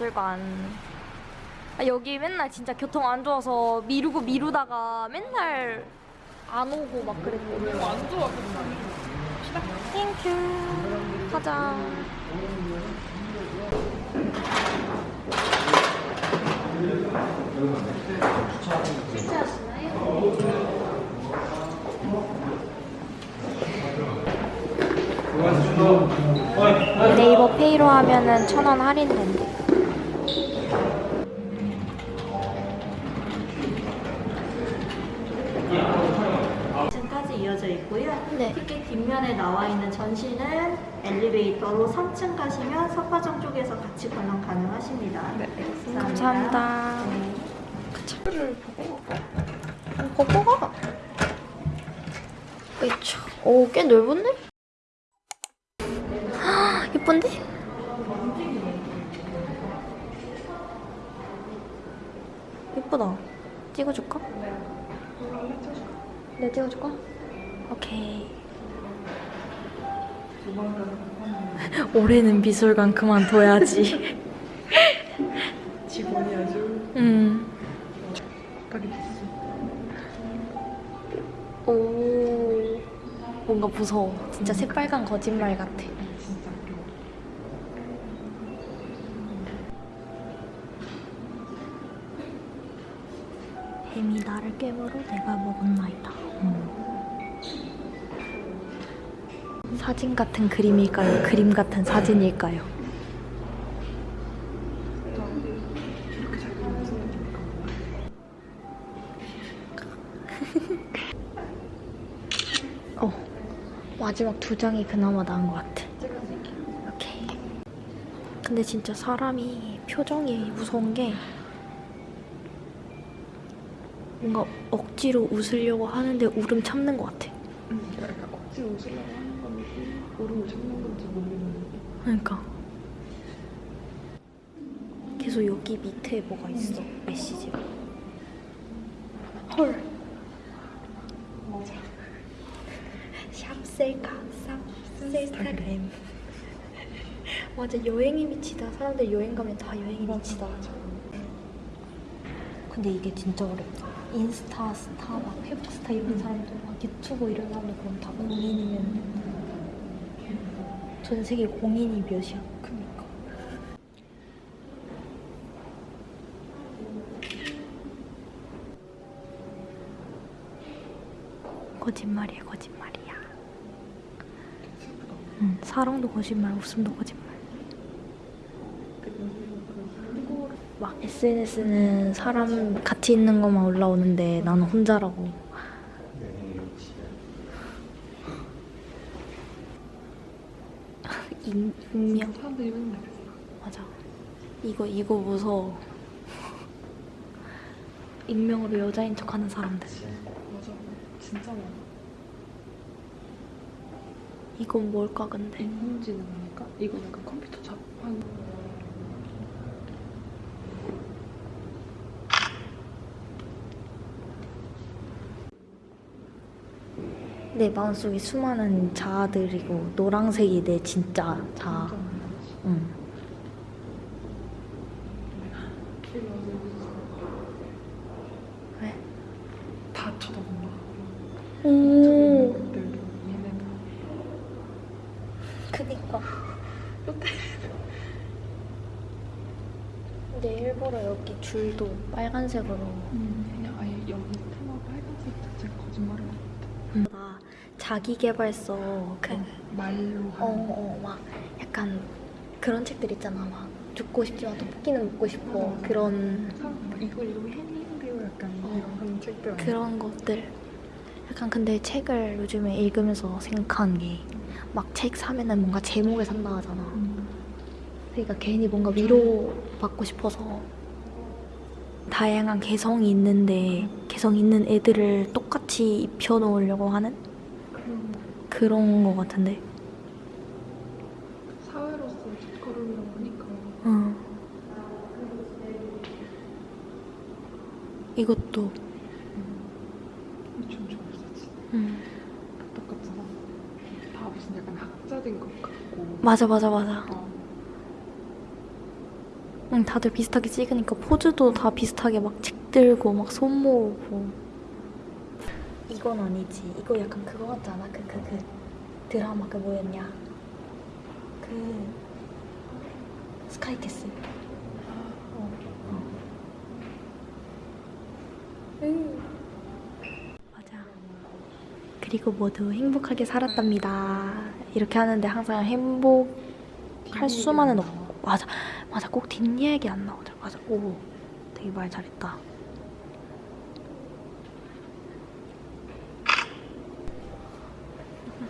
서울미술관. 아, 여기 맨날 진짜 교통 안 좋아서 미루고 미루다가 맨날 안 오고 막 그랬거든요. 안 좋아 thank you. 가자. 네이버 페이로 하면은 천 원 할인된대. 층까지 이어져 있고요. 네. 티켓 뒷면에 나와 있는 전시는 엘리베이터로 3층 가시면 석화정 쪽에서 같이 관람 가능하십니다. 네, 감사합니다. 네. 거꾸가. 그쵸. 오, 꽤 넓은데? 헉, 예쁜데? 예쁘다. 찍어줄까? 네, 찍어줄까? 오케이. 올해는 미술관 그만둬야지. 직원이 아주 됐어 오. 뭔가 무서워. 진짜 새빨간 거짓말 같아. 진짜 웃겨 뱀이 나를 깨물어 내가 먹었나이다. 사진 같은 그림일까요? 그림 같은 사진일까요? 어. 마지막 두 장이 그나마 나은 것 같아. 오케이. 근데 진짜 사람이 표정이 무서운 게 뭔가 억지로 웃으려고 하는데 울음 참는 것 같아. 응 약간 억지로 웃으려고 하는 건지 울음을 참는 건지 모르겠는데. 그러니까. 계속 여기 밑에 뭐가 있어? 메시지가. 헐. 맞아. 샵 셀카 샵 셀카그램. 맞아 여행에 미치다. 사람들 여행 가면 다 여행에 미치다. 근데 이게 진짜 어렵다 인스타 스타 막 페북 스타 이런 사람들 막 유튜브 이런 사람들 그럼 다 공인이면 전 세계 공인이 몇이야? 그니까. 거짓말이야 거짓말이야. 응, 사랑도 거짓말 웃음도 거짓말 막 SNS는 사람 같이 있는 것만 올라오는데 나는 혼자라고. 익- 익명. 사람들이 맨날 그랬어 맞아. 이거 이거 무서워. 익명으로 여자인 척하는 사람들. 맞아. 진짜 많아. 이건 뭘까 근데? 인공지능 아닐까? 이거 약간 컴퓨터 작업하는 내 마음속에 수많은 자아들이고 노랑색이 내 진짜 자아. 응. 왜? 다 쳐다본다. 오. 그니까. 근데 일부러 여기 줄도 빨간색으로. 그냥 아예 여기 테마 빨간색 자체가 거짓말을 나 자기개발서 그 말로 하는 어, 어, 막 약간 그런 책들 있잖아. 막 죽고 싶지만 떡볶이는 먹고 싶어. 그런 사람 이걸 이거 했는데요 약간 이런 그런 책들? 그런 것들. 약간 근데 책을 요즘에 읽으면서 생각하는 게막 책 사면은 뭔가 제목을 산다 하잖아. 음. 그러니까 괜히 뭔가 위로 받고 싶어서 다양한 개성이 있는데 개성 있는 애들을 똑같이 입혀 놓으려고 하는 그런 거 같은데. 사회로서 뒷걸음이라고 하니까 응. 이것도 좀 좋았어 응. 똑같잖아 다 무슨 약간 학자된 것 같고 맞아 맞아 맞아. 어. 응, 다들 비슷하게 찍으니까 포즈도 다 비슷하게 막 찍들고 막 손 모으고. 이건 아니지. 이거 약간 그거 같지 않아? 그, 그, 그 드라마 그 뭐였냐? 그 스카이캐슬. 어, 어. 응. 맞아. 그리고 모두 행복하게 살았답니다. 이렇게 하는데 항상 행복할 수만은 없고. 맞아. 맞아. 꼭 뒷얘기 안 나오더라. 맞아. 오. 되게 말 잘했다.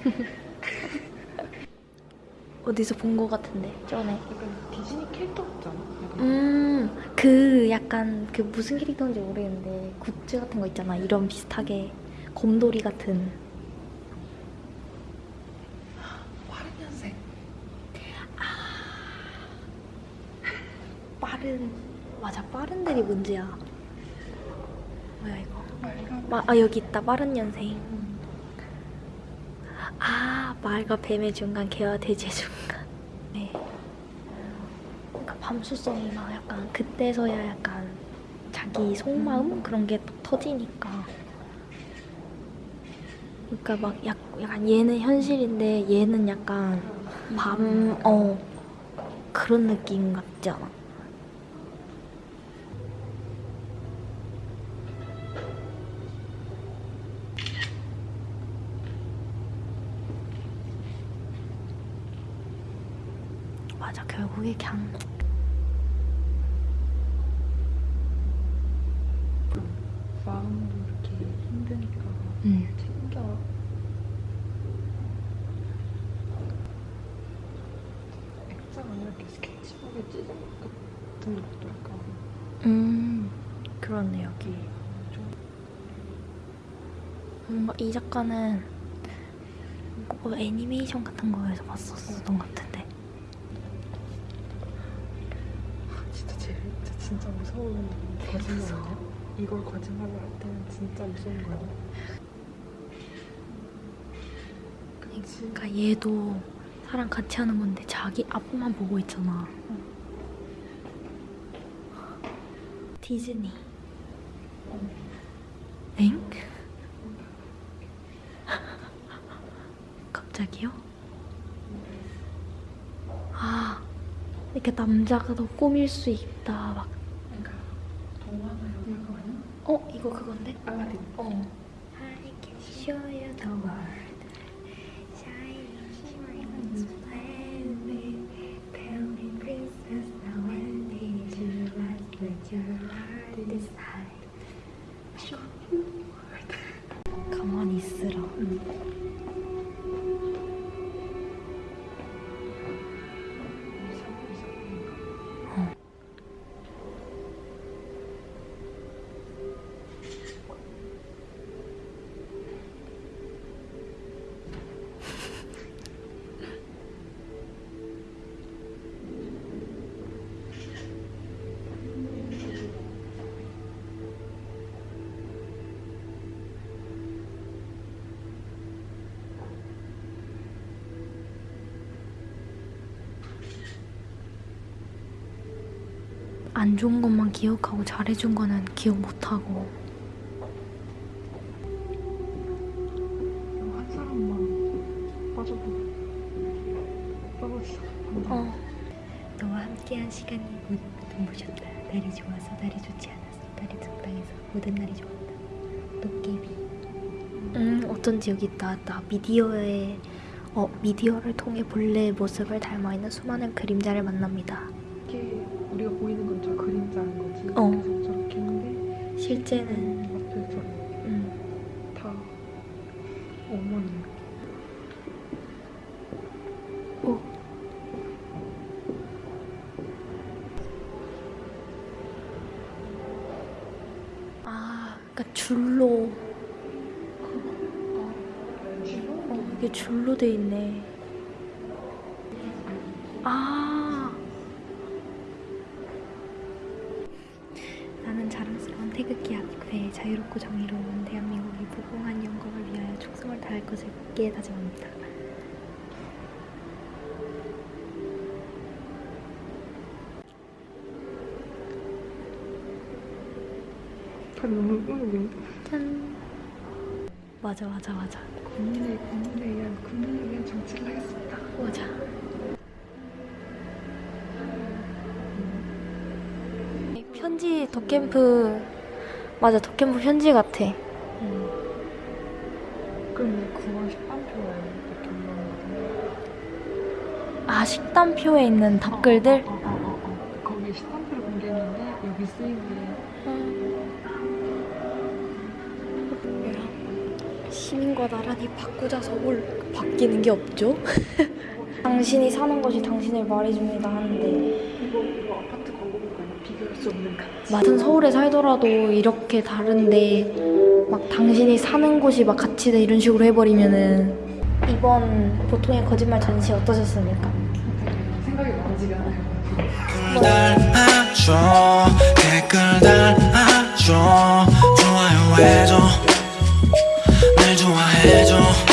어디서 본거 같은데, 전에. 약간 디즈니 캐릭터 같지 않아? 약간 음, 그 약간 그 무슨 캐릭터인지 모르겠는데 굿즈 같은 거 있잖아. 이런 비슷하게 곰돌이 같은. 빠른 년생. 빠른 맞아 빠른 들이 문제야. 뭐야 이거? 마, 아 여기 있다 빠른 년생. 아 말과 뱀의 중간 개와 돼지의 중간. 네. 그러니까 밤수성이 막 약간 그때서야 약간 자기 속마음 그런 게또 터지니까. 그러니까 막 약, 약간 얘는 현실인데 얘는 약간 밤 어 그런 느낌 같지 않아? 맞아 결국에 그냥 마음도 이렇게 힘드니까 음. 챙겨. 액자가 이렇게 스케치북에 찢은 것 같은 것도 약간 음 그렇네 여기 뭔가 이 작가는 뭐 애니메이션 같은 거에서 봤었던 것 같은데 진짜, 무서운 거짓말이야. 이걸 거짓말로 할 때는 진짜 무서운 거야. 그러니까 얘도 사람 같이 하는 건데 자기 앞만 보고 있잖아 디즈니 엥? 갑자기요? 아 이렇게 남자가 더 꾸밀 수 있다 막 안 좋은 것만 기억하고 잘해준 거는 기억 못하고. 한 사람만 빠져보고 떨어지자. 어. 너와 함께한 시간이 모두 눈부셨다. 날이 좋아서 날이 좋지 않았어. 날이 적당해서 모든 날이 좋았다. 도깨비. 음, 어쩐지 여기 나왔다. 미디어에 어, 미디어를 통해 본래의 모습을 닮아 있는 수많은 그림자를 만납니다. 우리가 보이는 건 저 그림자인 거지. 어. 그래서 저렇게 했는데 실제는 앞에서 음, 다 어머니. 오. 아, 그러니까 줄로 어, 이게 줄로 돼 있네. 태극기 학회 자유롭고 정의로운 대한민국이 무궁한 영광을 위하여 충성을 다할 것을 굳게 다짐합니다. 짠! 맞아 맞아 맞아 국민의 국민에 의한 국민에 의한 정치를 하겠습니다. 맞아. 현지 덕캠프 맞아 덕캠프 편지 같아. 음. 그럼 9월 13표에 이렇게 올라오는 아 식단표에 있는 답글들. 어, 어, 어, 어. 거기 13표를 공개했는데 여기 쓰인 게 시민과 나란히 바꾸자 서울 바뀌는 게 없죠? 당신이 사는 것이 당신을 말해줍니다 하는데 수 없는 가치 맞은 서울에 살더라도 이렇게 다른데 막 당신이 사는 곳이 막 가치다 이런 식으로 해버리면은 이번 보통의 거짓말 전시 어떠셨습니까? 생각이 많지가 않아요? 좋아요 해줘 날 좋아해줘.